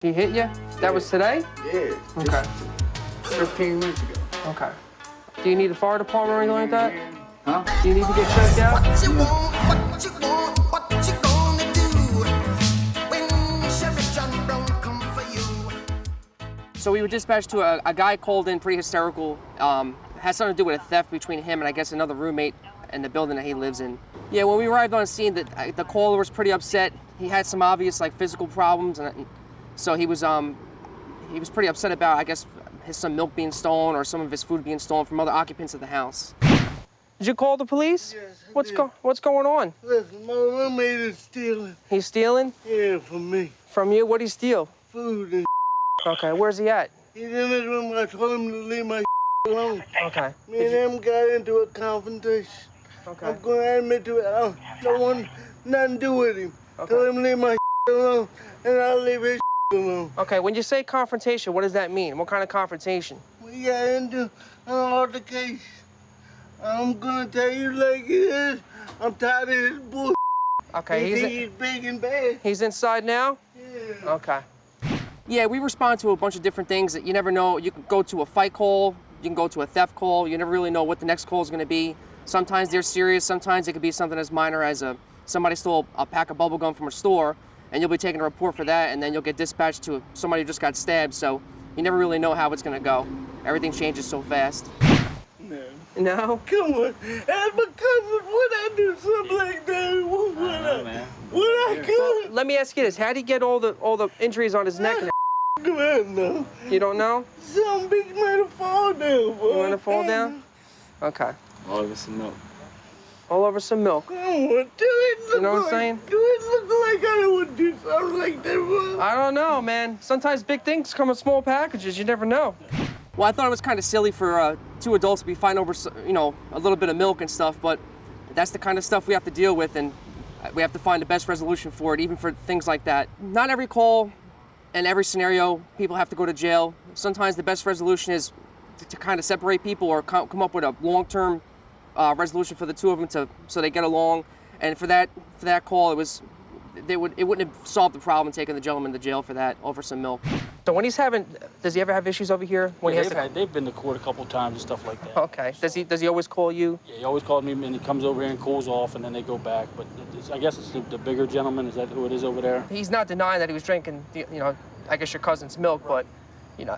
He hit you? That was today? Yeah. Okay. 15 minutes ago. Okay. Do you need a fire department or anything like that? Huh? Do you need to get checked out? What you want, what you want, what you gonna do when Sheriff John Brown come for you? So we were dispatched to a, a guy called in pretty hysterical. Um, has something to do with a theft between him and I guess another roommate in the building that he lives in. Yeah, when we arrived on scene, the, uh, the caller was pretty upset. He had some obvious like physical problems, and so he was um, he was pretty upset about I guess his some milk being stolen or some of his food being stolen from other occupants of the house. Did you call the police? Yes, I what's did. go What's going on? Listen, my roommate is stealing. He's stealing Yeah, from me. from you. What would he steal? Food and Okay, where's he at? He's in his room. I told him to leave my alone. Okay. Me and him got into a confrontation. Okay. I'm going to admit to it. I don't, don't want nothing to do with him. Okay. Tell him to leave my alone, and I'll leave his alone. Okay, when you say confrontation, what does that mean? What kind of confrontation? We got into an altercation. I'm to tell you like it is. I'm tired of this bull. Okay, he he's he's big and bad. he's inside now? Yeah. Okay. Yeah, we respond to a bunch of different things that you never know. You can go to a fight call, you can go to a theft call, you never really know what the next call is going to be. Sometimes they're serious, sometimes it could be something as minor as a somebody stole a pack of bubble gum from a store and you'll be taking a report for that and then you'll get dispatched to somebody who just got stabbed, so you never really know how it's going to go. Everything changes so fast. No. No? Come on. As my cousin, would I do something like that? what would I? Would I could? Let me ask you this, how did he get all the all the injuries on his neck and Come on now. you don't know? Some bitch might have fall down, boy. You want to fall down? Okay. All over some milk. All over some milk. Come on, do it look You know what I'm like, saying? Do it look like I would do something like that, boy? I don't know, man. Sometimes big things come in small packages. You never know. Well, I thought it was kind of silly for uh, two adults to be fighting over, you know, a little bit of milk and stuff, but that's the kind of stuff we have to deal with, and we have to find the best resolution for it, even for things like that. Not every call and every scenario, people have to go to jail. Sometimes the best resolution is to, to kind of separate people or co- come up with a long-term uh, resolution for the two of them to so they get along. And for that for that call, it was they would it wouldn't have solved the problem taking the gentleman to jail for that over some milk. So when he's having, does he ever have issues over here? When Yeah, he they've, has had, they've been to court a couple times and stuff like that. to, okay. Does he does he always call you? Yeah, he always calls me, and he comes over here and cools off, and then they go back. But it's, I guess it's the, the bigger gentleman. Is that who it is over there? He's not denying that he was drinking, the- you know, I guess your cousin's milk, but you know,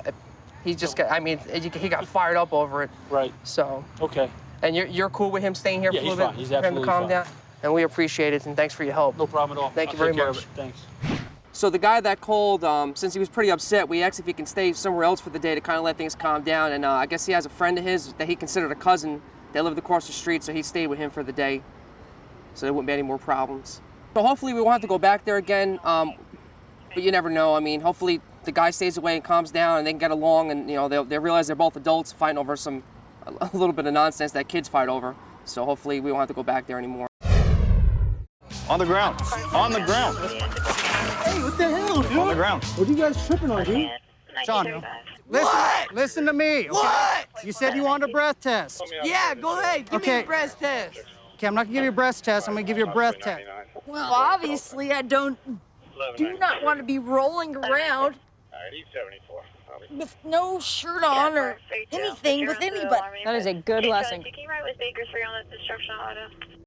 he just got. I mean, he he got fired up over it. Right. So, Okay. and you're you're cool with him staying here Yeah, for a little fine. bit He's for him to absolutely calm fine. down. And we appreciate it, and thanks for your help. No problem at all. Thank I'll you very much. Thanks. So the guy that called, um, since he was pretty upset, we asked if he can stay somewhere else for the day to kind of let things calm down. And uh, I guess he has a friend of his that he considered a cousin that lived across the street, so he stayed with him for the day, so there wouldn't be any more problems. So hopefully we won't have to go back there again. Um, but you never know. I mean, hopefully the guy stays away and calms down, and they can get along, and you know they'll they realize they're both adults fighting over some a little bit of nonsense that kids fight over. So hopefully we won't have to go back there anymore. On the ground. On the ground. Hey, what the hell, dude? On the ground. What are you guys tripping on, dude? John, listen, listen to me. Okay? What? You said you wanted a breath test. Yeah, go ahead. Give me Okay. a breast test. Okay, I'm not gonna give you a breath test. I'm gonna give you a breath test. Well, obviously, I don't do not want to be rolling around with no shirt on or anything with anybody. That is a good lesson. Can you ride with Bakersfield on this destruction auto?